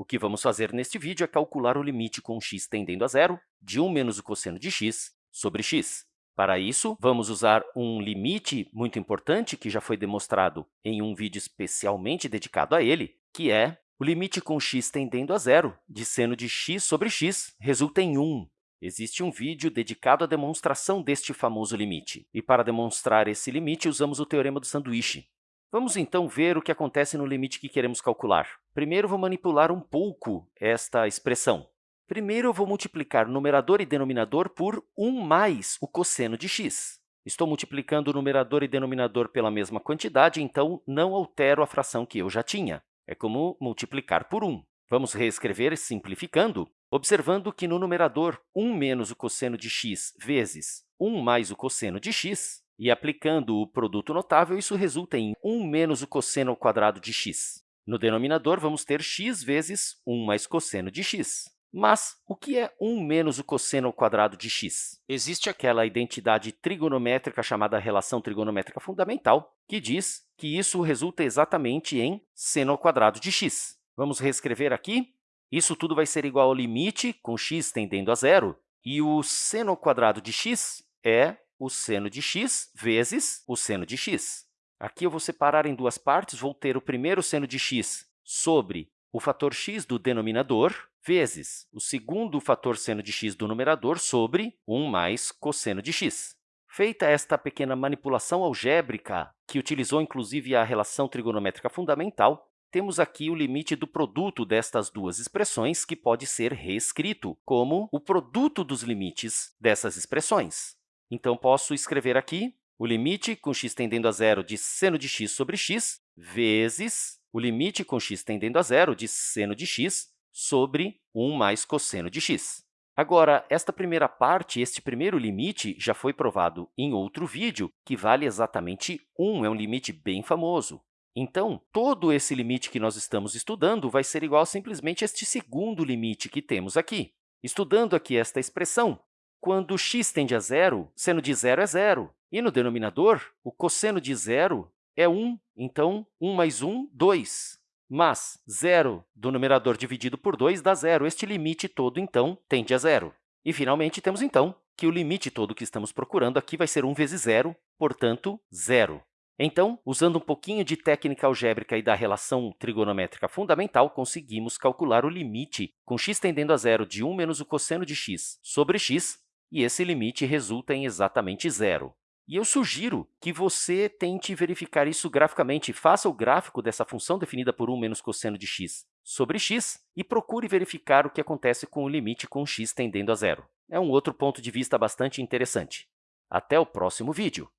O que vamos fazer neste vídeo é calcular o limite com x tendendo a zero de 1 menos o cosseno de x sobre x. Para isso, vamos usar um limite muito importante que já foi demonstrado em um vídeo especialmente dedicado a ele, que é o limite com x tendendo a zero de seno de x sobre x resulta em 1. Existe um vídeo dedicado à demonstração deste famoso limite. E para demonstrar esse limite, usamos o teorema do sanduíche. Vamos, então, ver o que acontece no limite que queremos calcular. Primeiro, vou manipular um pouco esta expressão. Primeiro, eu vou multiplicar numerador e denominador por 1 mais o cosseno de x. Estou multiplicando numerador e denominador pela mesma quantidade, então não altero a fração que eu já tinha. É como multiplicar por 1. Vamos reescrever simplificando, observando que no numerador 1 menos o cosseno de x vezes 1 mais o cosseno de x, e aplicando o produto notável, isso resulta em 1 menos o cosseno ao quadrado de x. No denominador, vamos ter x vezes 1 mais cosseno de x. Mas o que é 1 menos o cosseno ao quadrado de x? Existe aquela identidade trigonométrica chamada relação trigonométrica fundamental, que diz que isso resulta exatamente em seno ao quadrado de x. Vamos reescrever aqui. Isso tudo vai ser igual ao limite, com x tendendo a zero, e o seno ao quadrado de x é o seno de x vezes o seno de x. Aqui eu vou separar em duas partes, vou ter o primeiro seno de x sobre o fator x do denominador, vezes o segundo fator seno de x do numerador sobre 1 mais cosseno de x. Feita esta pequena manipulação algébrica, que utilizou inclusive a relação trigonométrica fundamental, temos aqui o limite do produto destas duas expressões, que pode ser reescrito como o produto dos limites dessas expressões. Então, posso escrever aqui o limite com x tendendo a zero de seno de x sobre x vezes o limite com x tendendo a zero de seno de x sobre 1 mais cosseno de x. Agora, esta primeira parte, este primeiro limite, já foi provado em outro vídeo, que vale exatamente 1, é um limite bem famoso. Então, todo esse limite que nós estamos estudando vai ser igual a simplesmente este segundo limite que temos aqui. Estudando aqui esta expressão, quando x tende a zero, seno de zero é zero. E no denominador, o cosseno de zero é 1, então 1 mais 1, 2. Mas zero do numerador dividido por 2 dá zero. Este limite todo, então, tende a zero. E, finalmente, temos, então, que o limite todo que estamos procurando aqui vai ser 1 vezes zero, portanto, zero. Então, usando um pouquinho de técnica algébrica e da relação trigonométrica fundamental, conseguimos calcular o limite com x tendendo a zero de 1 menos o cosseno de x sobre x, e esse limite resulta em exatamente zero. E eu sugiro que você tente verificar isso graficamente. Faça o gráfico dessa função definida por 1 menos cosseno de x sobre x e procure verificar o que acontece com o limite com x tendendo a zero. É um outro ponto de vista bastante interessante. Até o próximo vídeo!